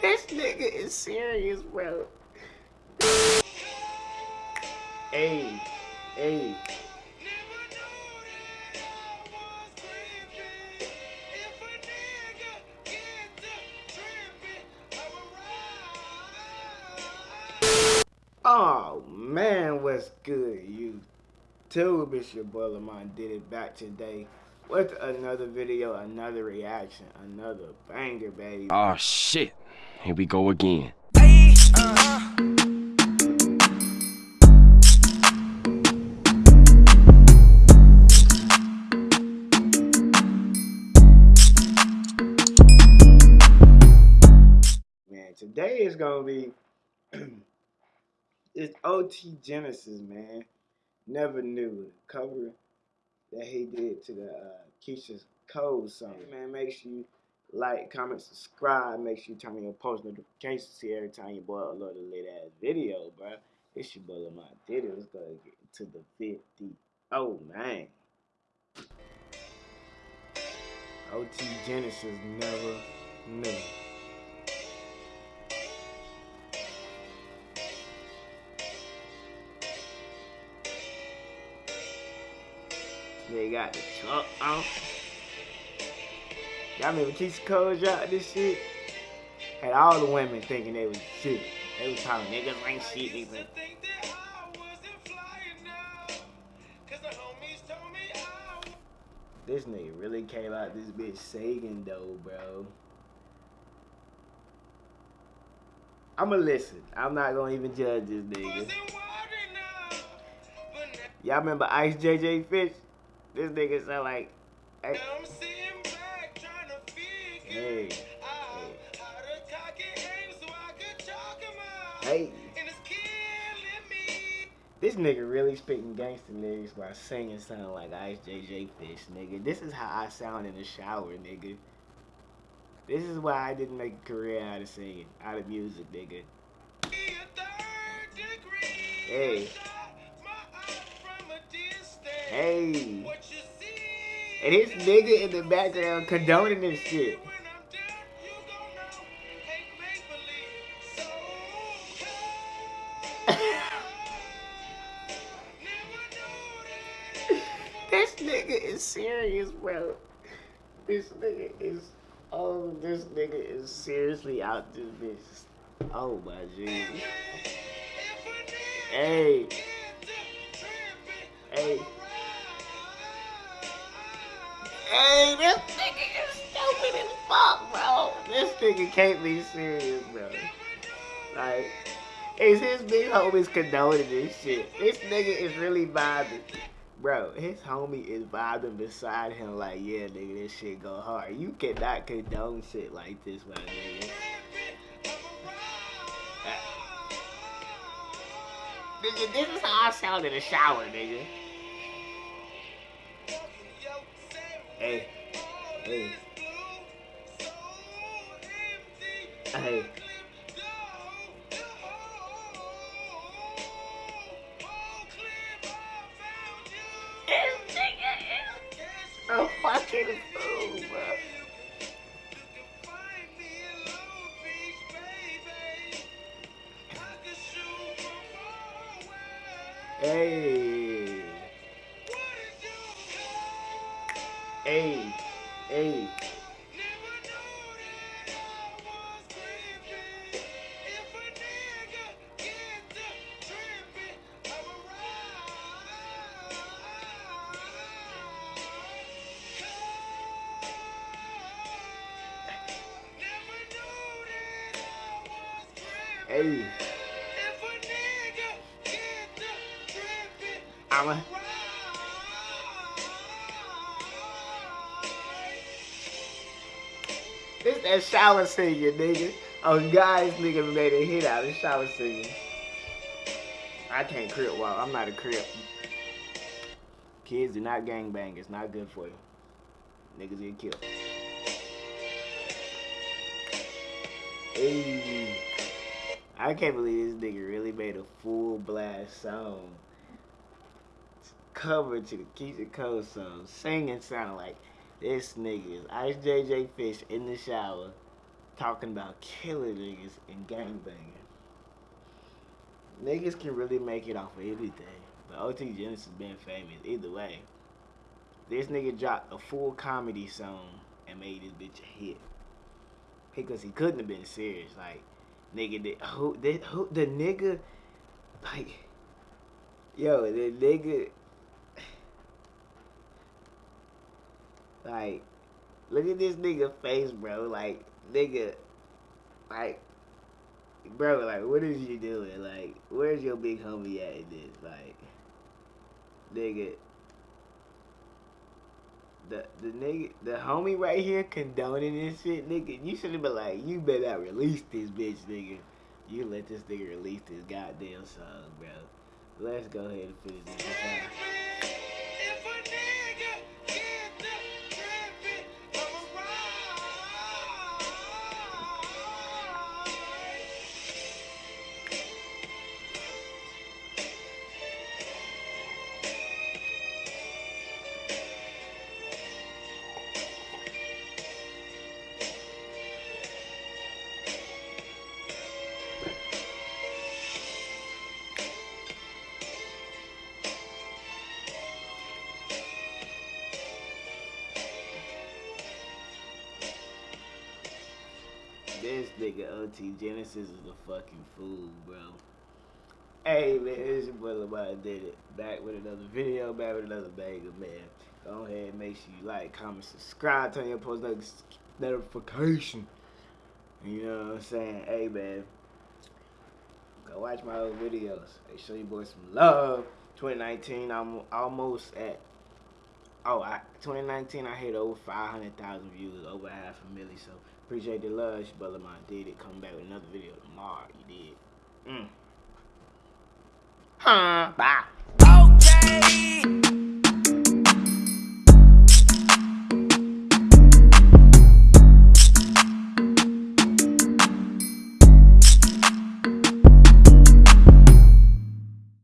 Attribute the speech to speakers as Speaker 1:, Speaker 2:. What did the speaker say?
Speaker 1: This nigga is serious, bro. Hey, hey. Oh man, what's good, you? YouTube? It's your boy Lamont did it back today with another video, another reaction, another banger, baby.
Speaker 2: Oh shit, here we go again.
Speaker 1: Man, today is gonna be it's OT Genasis, man. Never knew the cover that he did to the uh, Keyshia Cole song. Man, make sure you like, comment, subscribe. Make sure you turn on your post notifications see every time your boy upload a lit ass video, bro. It's your boy Lamont did it. Let's go get to the 50. Oh man. OT Genasis never knew. They got the truck on. Y'all remember Keyshia Cole dropped this shit? Had all the women thinking they was shit. They was talking niggas ain't shit. Niggas. This nigga really came out this bitch singing though, bro. I'ma listen. I'm not gonna even judge this nigga. Y'all remember Ice JJ Fish? This nigga sound like. Hey. Hey. Hey. This nigga really spitting gangster lyrics while singing sound like Ice JJ Fish, nigga. This is how I sound in the shower, nigga. This is why I didn't make a career out of singing, out of music, nigga. Hey. Hey. And this nigga in the background condoning this shit. Nigga is serious, bro. This nigga is oh this nigga is seriously out this. Oh my Jesus. Hey. Hey. Hey, this nigga is stupid as fuck, bro. This nigga can't be serious, bro. Like, is his big homies condoning this shit? This nigga is really vibing. Bro, his homie is vibing beside him like, yeah, nigga, this shit go hard. You cannot condone shit like this, my nigga. Nigga, this is how I sound in the shower, nigga. Hey. Hey. Hey. A Hey. I'm a. This that shower singing, nigga. Oh, guys, nigga made a hit out of shower singing. I can't crip while I'm not a crip. Kids do not gangbang. It's not good for you. Niggas get killed. Hey. I can't believe this nigga really made a full blast song. Cover to the Keyshia Cole song. Singing sound like this nigga is Ice JJ Fish in the shower. talking about killing niggas and gangbanging. Niggas can really make it off of anything. But OT Genasis been famous either way. This nigga dropped a full comedy song and made this bitch a hit. Because he couldn't have been serious. Like, nigga, the, who, the, who, the nigga, like, yo, the nigga, like, look at this nigga face, bro. Like, nigga, like, bro, like, what is you doing? Like, where's your big homie at in this? Like, nigga, the the nigga, the homie right here condoning this shit, nigga. You should have been like, you better not release this bitch, nigga. You let this nigga release this goddamn song, bro. Let's go ahead and finish this. This nigga OT Genasis is a fucking fool, bro. Hey man, it's your boy Lamar did it. Back with another video, back with another banger, man. Go ahead, make sure you like, comment, subscribe, turn your post notification. You know what I'm saying? Hey man. Go watch my old videos. Hey, show you boys some love. 2019, I'm almost at Oh, I, 2019, I hit over 500,000 views, over half a million. So appreciate the love. It's brother Lamar did it. Come back with another video tomorrow. You did. Mm. Huh. Bye.